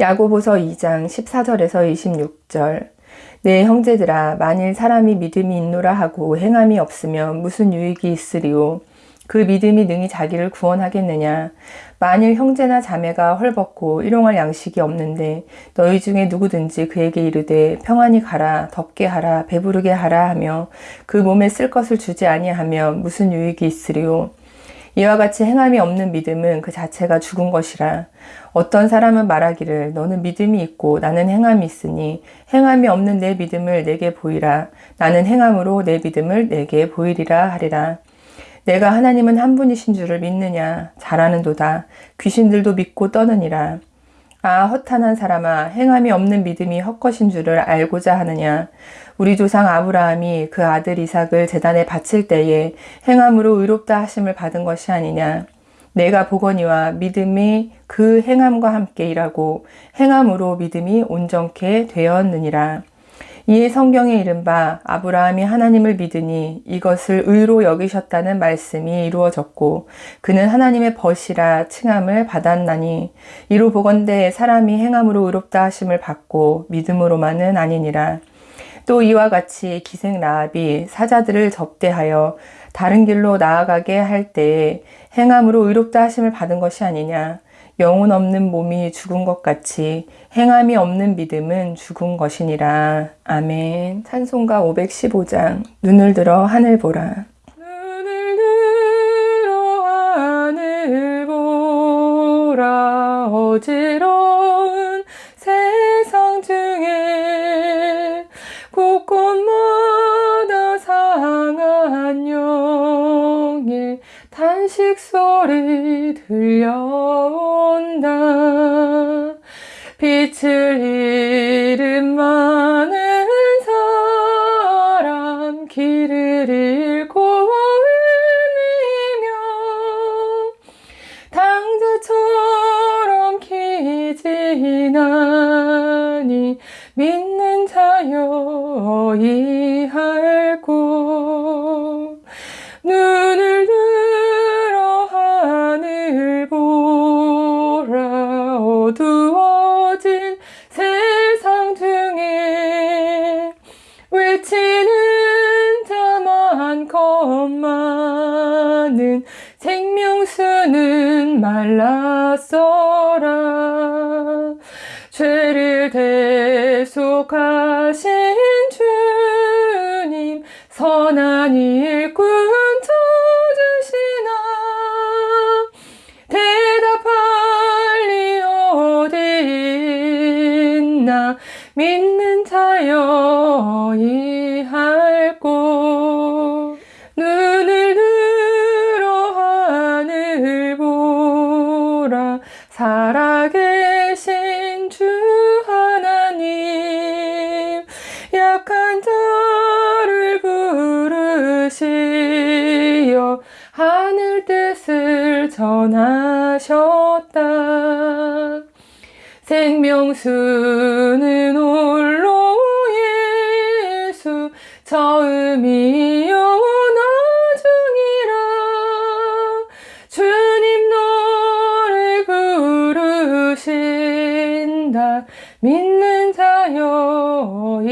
야고보서 2장 14절에서 26절. 내 형제들아 만일 사람이 믿음이 있노라 하고 행함이 없으면 무슨 유익이 있으리요 그 믿음이 능히 자기를 구원하겠느냐? 만일 형제나 자매가 헐벗고 일용할 양식이 없는데 너희 중에 누구든지 그에게 이르되 평안히 가라 덥게 하라 배부르게 하라 하며 그 몸에 쓸 것을 주지 아니하면 무슨 유익이 있으리요 이와 같이 행함이 없는 믿음은 그 자체가 죽은 것이라. 어떤 사람은 말하기를 너는 믿음이 있고 나는 행함이 있으니 행함이 없는 내 믿음을 내게 보이라. 나는 행함으로 내 믿음을 내게 보이리라 하리라. 내가 하나님은 한 분이신 줄을 믿느냐? 잘하는도다. 귀신들도 믿고 떠느니라 아 허탄한 사람아 행함이 없는 믿음이 헛것인 줄을 알고자 하느냐 우리 조상 아브라함이 그 아들 이삭을 재단에 바칠 때에 행함으로 의롭다 하심을 받은 것이 아니냐. 내가 보거니와 믿음이 그 행함과 함께 일하고 행함으로 믿음이 온전케 되었느니라. 이에 성경에 이른바 아브라함이 하나님을 믿으니 이것을 의로 여기셨다는 말씀이 이루어졌고 그는 하나님의 벗이라 칭함을 받았나니 이로 보건대 사람이 행함으로 의롭다 하심을 받고 믿음으로만은 아니니라. 또 이와 같이 기생 라합이 사자들을 접대하여 다른 길로 나아가게 할 때에 행함으로 의롭다 하심을 받은 것이 아니냐. 영혼 없는 몸이 죽은 것 같이 행함이 없는 믿음은 죽은 것이니라. 아멘. 찬송가 515장 눈을 들어 하늘 보라. 눈을 들어 하늘 보라 어지러 들려온다. 빛을 잃은 많은 사람 길을 잃고 헤매며 당자처럼 기지나 말랐어라. 죄를 대속하신 주님 선한 일꾼 쳐주시나. 대답할 리 어디 있나. 믿 뜻을 전하셨다. 생명수는 홀로 예수 처음이요 나중이라. 주님 너를 부르신다. 믿는 자여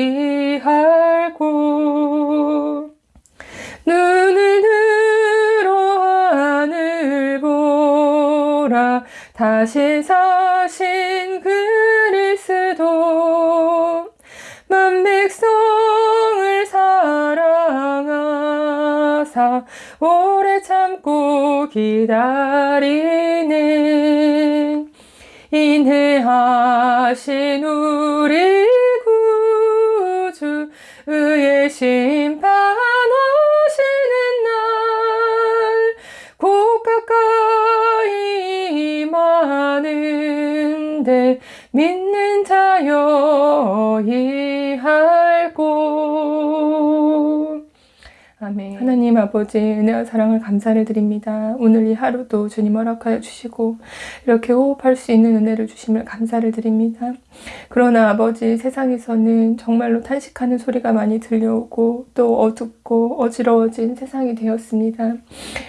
다시 사신 그리스도 만 백성을 사랑하사 오래 참고 기다리네. 인해하신 우리 구주 의의 심판 아버지 은혜와 사랑을 감사를 드립니다. 오늘 이 하루도 주님 허락하여 주시고 이렇게 호흡할 수 있는 은혜를 주심을 감사를 드립니다. 그러나 아버지 세상에서는 정말로 탄식하는 소리가 많이 들려오고 또 어둡고 어지러워진 세상이 되었습니다.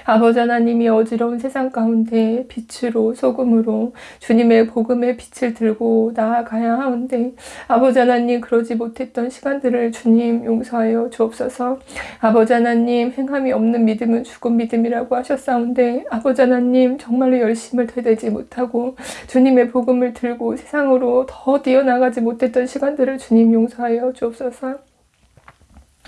아버지 하나님이 어지러운 세상 가운데 빛으로 소금으로 주님의 복음의 빛을 들고 나아가야 하는데 아버지 하나님 그러지 못했던 시간들을 주님 용서하여 주옵소서 아버지 하나님 행함이 없는 믿음은 죽은 믿음이라고 하셨사온데 아버지 하나님 정말로 열심을 되되지 못하고 주님의 복음을 들고 세상으로 더 뛰어나가지 못했던 시간들을 주님 용서하여 주옵소서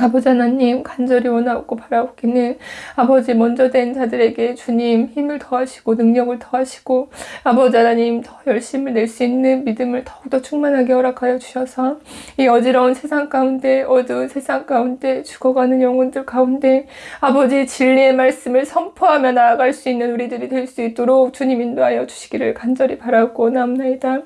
아버지 하나님 간절히 원하고 바라옵기는 아버지 먼저 된 자들에게 주님 힘을 더하시고 능력을 더하시고 아버지 하나님 더 열심을 낼 수 있는 믿음을 더욱더 충만하게 허락하여 주셔서 이 어지러운 세상 가운데 어두운 세상 가운데 죽어가는 영혼들 가운데 아버지 진리의 말씀을 선포하며 나아갈 수 있는 우리들이 될 수 있도록 주님 인도하여 주시기를 간절히 바라고 원하옵나이다.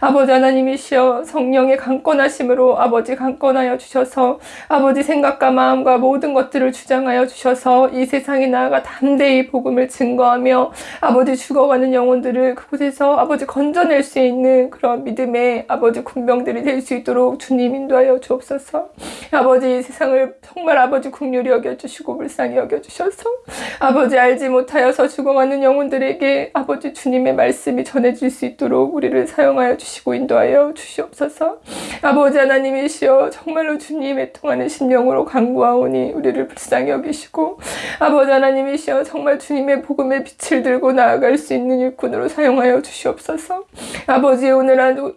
아버지 하나님이시여 성령의 강권하심으로 아버지 강권하여 주셔서 아버지 생각과 마음과 모든 것들을 주장하여 주셔서 이 세상에 나아가 담대히 복음을 증거하며 아버지 죽어가는 영혼들을 그곳에서 아버지 건져낼 수 있는 그런 믿음의 아버지 군병들이 될 수 있도록 주님 인도하여 주옵소서. 아버지 이 세상을 정말 아버지 국률이 여겨주시고 불쌍히 여겨주셔서 아버지 알지 못하여서 죽어가는 영혼들에게 아버지 주님의 말씀이 전해질 수 있도록 우리를 사용하여 주시고 인도하여 주시옵소서. 아버지 하나님이시여 정말로 주님의 통하는 심령 영으로 간구하오니 우리를 불쌍히 여기시고 아버지 하나님이시여 정말 주님의 복음의 빛을 들고 나아갈 수 있는 일꾼으로 사용하여 주시옵소서. 아버지 오늘 하루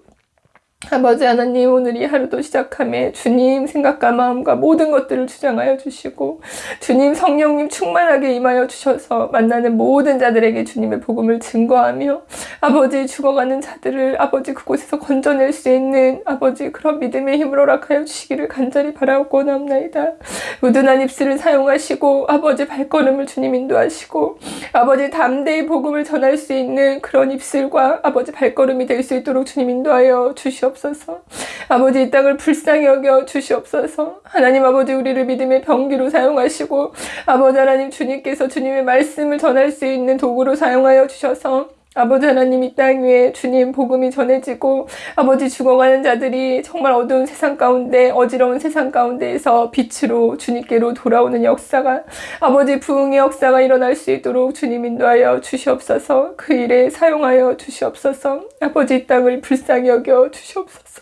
아버지 하나님 오늘 이 하루도 시작함에 주님 생각과 마음과 모든 것들을 주장하여 주시고 주님 성령님 충만하게 임하여 주셔서 만나는 모든 자들에게 주님의 복음을 증거하며 아버지 죽어가는 자들을 아버지 그곳에서 건져낼 수 있는 아버지 그런 믿음의 힘을 허락하여 주시기를 간절히 바라고 남나이다. 우둔한 입술을 사용하시고 아버지 발걸음을 주님 인도하시고 아버지 담대히 복음을 전할 수 있는 그런 입술과 아버지 발걸음이 될 수 있도록 주님 인도하여 주시옵소서 주시옵소서. 아버지 이 땅을 불쌍히 여겨 주시옵소서. 하나님 아버지 우리를 믿음의 병기로 사용하시고 아버지 하나님 주님께서 주님의 말씀을 전할 수 있는 도구로 사용하여 주셔서 아버지 하나님 이 땅 위에 주님 복음이 전해지고 아버지 죽어가는 자들이 정말 어두운 세상 가운데 어지러운 세상 가운데에서 빛으로 주님께로 돌아오는 역사가 아버지 부흥의 역사가 일어날 수 있도록 주님 인도하여 주시옵소서. 그 일에 사용하여 주시옵소서. 아버지 이 땅을 불쌍히 여겨 주시옵소서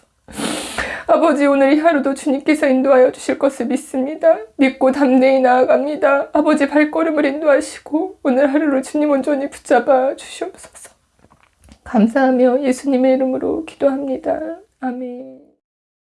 아버지 오늘 이 하루도 주님께서 인도하여 주실 것을 믿습니다. 믿고 담대히 나아갑니다. 아버지 발걸음을 인도하시고 오늘 하루를 주님 온전히 붙잡아 주시옵소서. 감사하며 예수님의 이름으로 기도합니다. 아멘.